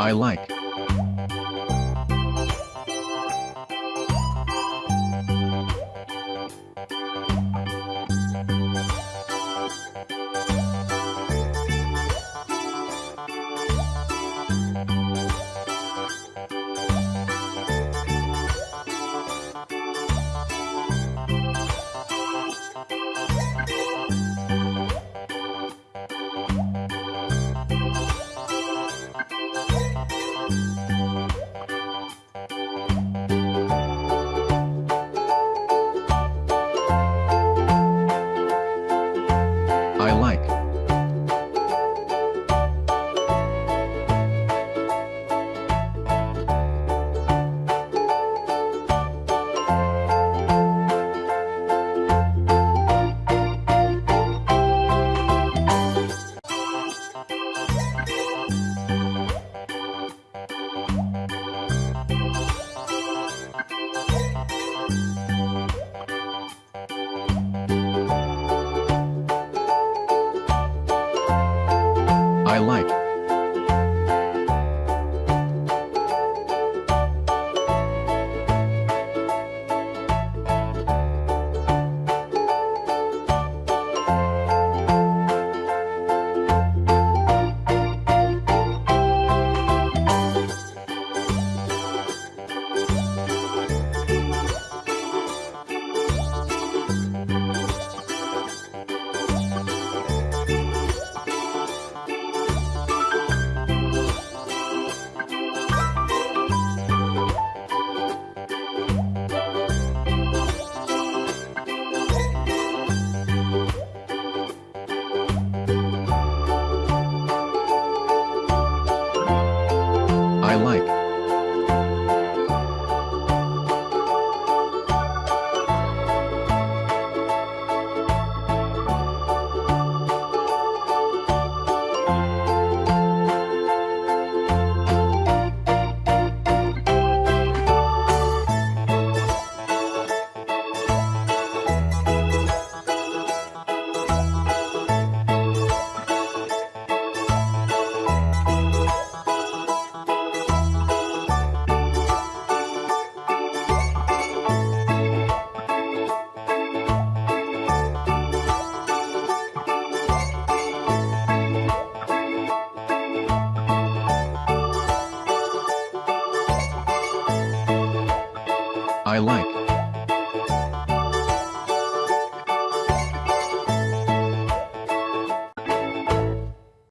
I like. I I like. I like.